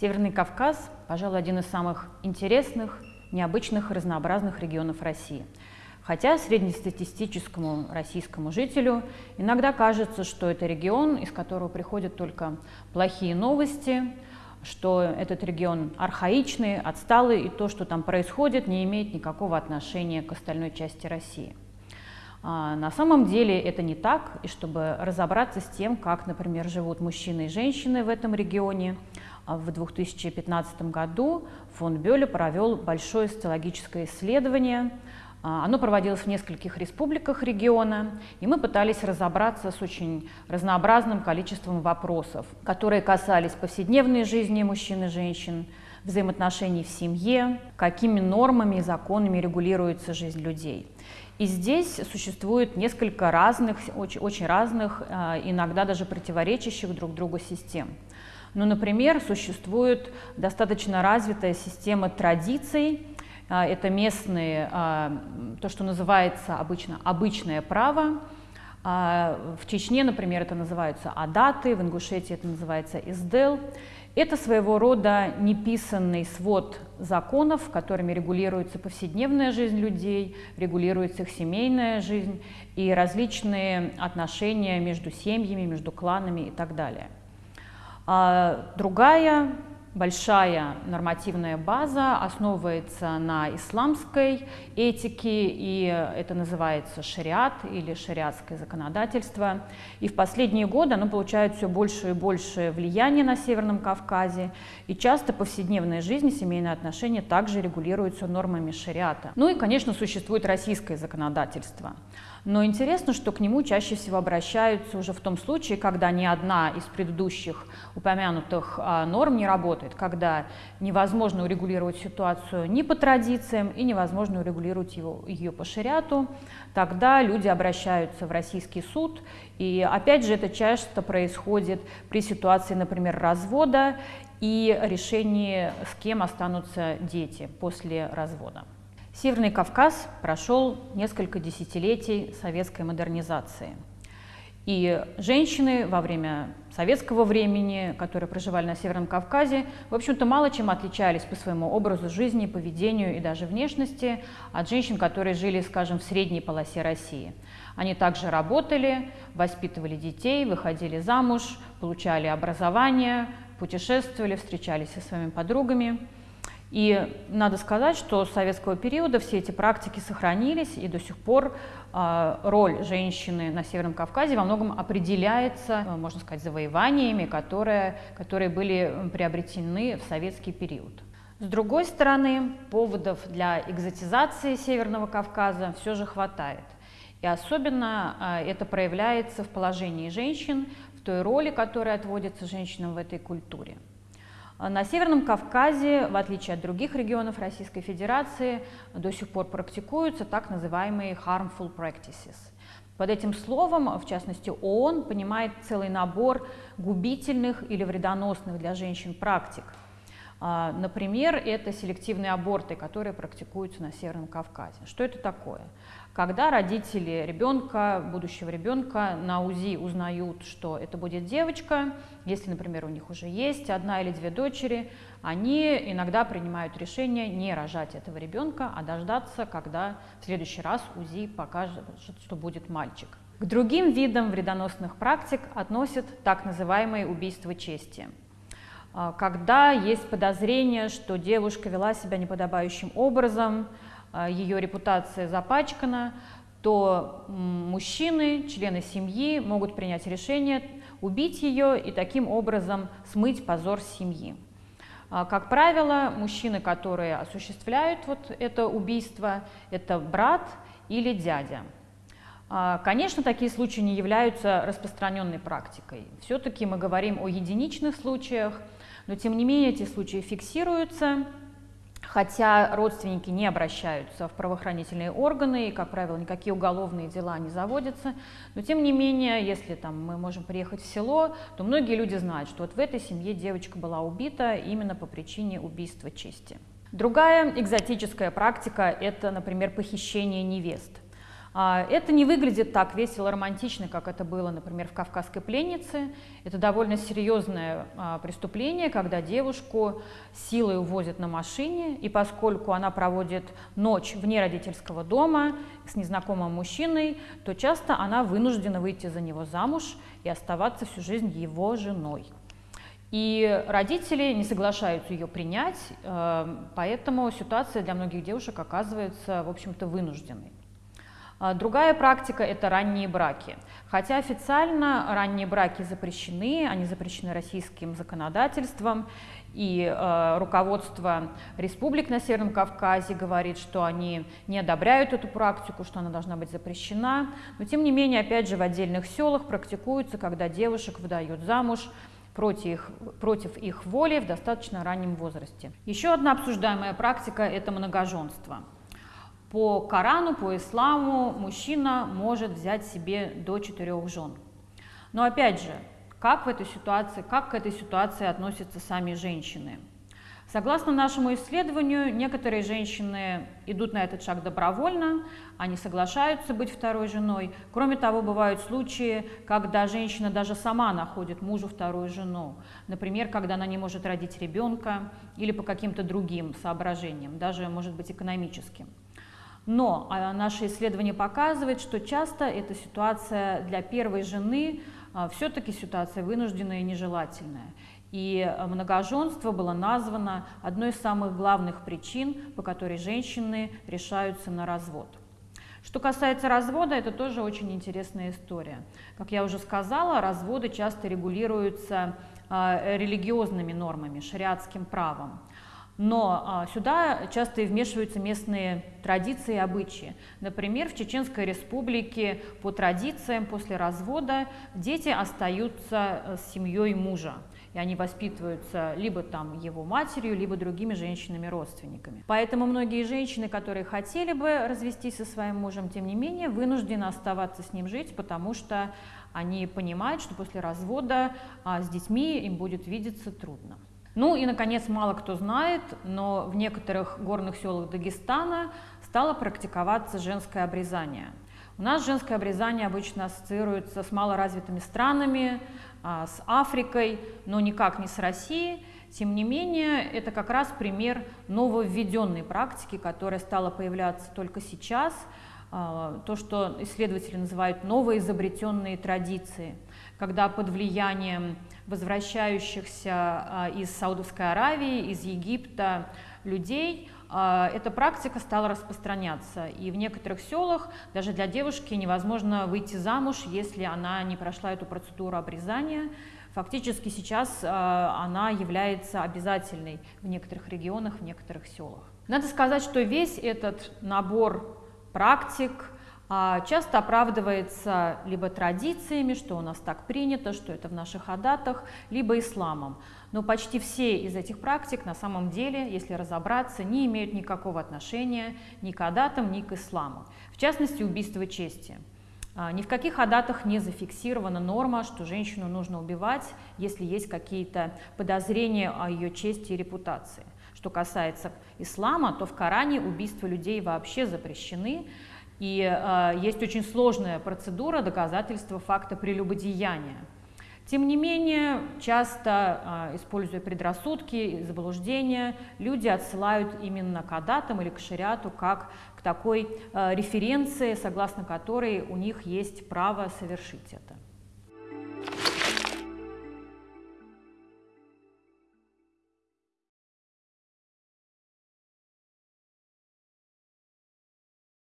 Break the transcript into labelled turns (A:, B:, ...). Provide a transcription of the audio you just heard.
A: Северный Кавказ, пожалуй, один из самых интересных, необычных разнообразных регионов России. Хотя среднестатистическому российскому жителю иногда кажется, что это регион, из которого приходят только плохие новости, что этот регион архаичный, отсталый, и то, что там происходит, не имеет никакого отношения к остальной части России. А на самом деле это не так, и чтобы разобраться с тем, как, например, живут мужчины и женщины в этом регионе, а в 2015 году фонд Бёля провел большое социологическое исследование. А, оно проводилось в нескольких республиках региона, и мы пытались разобраться с очень разнообразным количеством вопросов, которые касались повседневной жизни мужчин и женщин, взаимоотношений в семье, какими нормами и законами регулируется жизнь людей. И здесь существует несколько разных, очень, очень разных, а, иногда даже противоречащих друг другу систем. Ну, например, существует достаточно развитая система традиций, это местные, а, то, что называется обычно обычное право, а, в Чечне, например, это называются адаты, в Ингушетии это называется издел. Это своего рода неписанный свод законов, которыми регулируется повседневная жизнь людей, регулируется их семейная жизнь и различные отношения между семьями, между кланами и так далее. А другая большая нормативная база основывается на исламской этике, и это называется шариат или шариатское законодательство. И в последние годы оно получает все больше и больше влияния на Северном Кавказе, и часто повседневная жизнь и семейные отношения также регулируются нормами шариата. Ну и, конечно, существует российское законодательство. Но интересно, что к нему чаще всего обращаются уже в том случае, когда ни одна из предыдущих упомянутых а, норм не работает, когда невозможно урегулировать ситуацию ни по традициям и невозможно урегулировать его, ее по шариату, тогда люди обращаются в российский суд. И опять же это часто происходит при ситуации, например, развода и решении, с кем останутся дети после развода. Северный Кавказ прошел несколько десятилетий советской модернизации. И женщины во время советского времени, которые проживали на Северном Кавказе, в общем-то мало чем отличались по своему образу жизни, поведению и даже внешности от женщин, которые жили, скажем, в средней полосе России. Они также работали, воспитывали детей, выходили замуж, получали образование, путешествовали, встречались со своими подругами. И надо сказать, что с советского периода все эти практики сохранились, и до сих пор э, роль женщины на Северном Кавказе во многом определяется, э, можно сказать, завоеваниями, которые, которые были приобретены в советский период. С другой стороны, поводов для экзотизации Северного Кавказа все же хватает. И особенно э, это проявляется в положении женщин, в той роли, которая отводится женщинам в этой культуре. На Северном Кавказе, в отличие от других регионов Российской Федерации, до сих пор практикуются так называемые harmful practices. Под этим словом, в частности, ООН понимает целый набор губительных или вредоносных для женщин практик. А, например, это селективные аборты, которые практикуются на Северном Кавказе. Что это такое? когда родители ребенка, будущего ребенка на УЗИ узнают, что это будет девочка, если, например, у них уже есть одна или две дочери, они иногда принимают решение не рожать этого ребенка, а дождаться, когда в следующий раз УЗИ покажет, что будет мальчик. К другим видам вредоносных практик относят так называемые убийства чести. А, когда есть подозрение, что девушка вела себя неподобающим образом, а, ее репутация запачкана, то мужчины, члены семьи могут принять решение убить ее и таким образом смыть позор семьи. А, как правило, мужчины, которые осуществляют вот это убийство, это брат или дядя. А, конечно, такие случаи не являются распространенной практикой. Все-таки мы говорим о единичных случаях, но тем не менее эти случаи фиксируются, Хотя родственники не обращаются в правоохранительные органы, и, как правило, никакие уголовные дела не заводятся, но тем не менее, если там, мы можем приехать в село, то многие люди знают, что вот в этой семье девочка была убита именно по причине убийства чести. Другая экзотическая практика – это, например, похищение невест – это не выглядит так весело, романтично, как это было, например, в «Кавказской пленнице». Это довольно серьезное а, преступление, когда девушку силой увозят на машине, и поскольку она проводит ночь вне родительского дома с незнакомым мужчиной, то часто она вынуждена выйти за него замуж и оставаться всю жизнь его женой. И родители не соглашаются ее принять, а, поэтому ситуация для многих девушек оказывается, в общем-то, вынужденной. А, другая практика – это ранние браки. Хотя официально ранние браки запрещены, они запрещены российским законодательством, и э, руководство республик на Северном Кавказе говорит, что они не одобряют эту практику, что она должна быть запрещена. Но тем не менее, опять же, в отдельных селах практикуется, когда девушек выдают замуж против против их воли в достаточно раннем возрасте. Еще одна обсуждаемая практика – это многоженство. По Корану, по исламу мужчина может взять себе до четырех жен. Но опять же, как в этой ситуации, как к этой ситуации относятся сами женщины? Согласно нашему исследованию, некоторые женщины идут на этот шаг добровольно, они соглашаются быть второй женой. Кроме того, бывают случаи, когда женщина даже сама находит мужу вторую жену. Например, когда она не может родить ребенка или по каким-то другим соображениям, даже, может быть, экономическим. Но а, наше исследование показывает, что часто эта ситуация для первой жены а, все-таки ситуация вынужденная и нежелательная. И а, многоженство было названо одной из самых главных причин, по которой женщины решаются на развод. Что касается развода, это тоже очень интересная история. Как я уже сказала, разводы часто регулируются религиозными нормами, шариатским правом. Но а, сюда часто и вмешиваются местные традиции и обычаи. Например, в Чеченской республике по традициям после развода дети остаются э, с семьей мужа. И они воспитываются либо там его матерью, либо другими женщинами-родственниками. Поэтому многие женщины, которые хотели бы развестись со своим мужем, тем не менее, вынуждены оставаться с ним жить, потому что они понимают, что после развода а, с детьми им будет видеться трудно. Ну и, наконец, мало кто знает, но в некоторых горных селах Дагестана стало практиковаться женское обрезание. У нас женское обрезание обычно ассоциируется с малоразвитыми странами, а, с Африкой, но никак не с Россией. Тем не менее, это как раз пример нововведенной практики, которая стала появляться только сейчас, то, что исследователи называют новоизобретенные традиции, когда под влиянием возвращающихся а, из Саудовской Аравии, из Египта людей, а, эта практика стала распространяться. И в некоторых селах даже для девушки невозможно выйти замуж, если она не прошла эту процедуру обрезания. Фактически сейчас а, она является обязательной в некоторых регионах, в некоторых селах. Надо сказать, что весь этот набор практик, а, часто оправдывается либо традициями, что у нас так принято, что это в наших адатах, либо исламом. Но почти все из этих практик на самом деле, если разобраться, не имеют никакого отношения ни к адатам, ни к исламу. В частности, убийство чести. А, ни в каких адатах не зафиксирована норма, что женщину нужно убивать, если есть какие-то подозрения о ее чести и репутации. Что касается ислама, то в Коране убийства людей вообще запрещены, и э, есть очень сложная процедура доказательства факта прелюбодеяния. Тем не менее, часто, э, используя предрассудки и заблуждения, люди отсылают именно к адатам или к шариату как к такой э, референции, согласно которой у них есть право совершить это.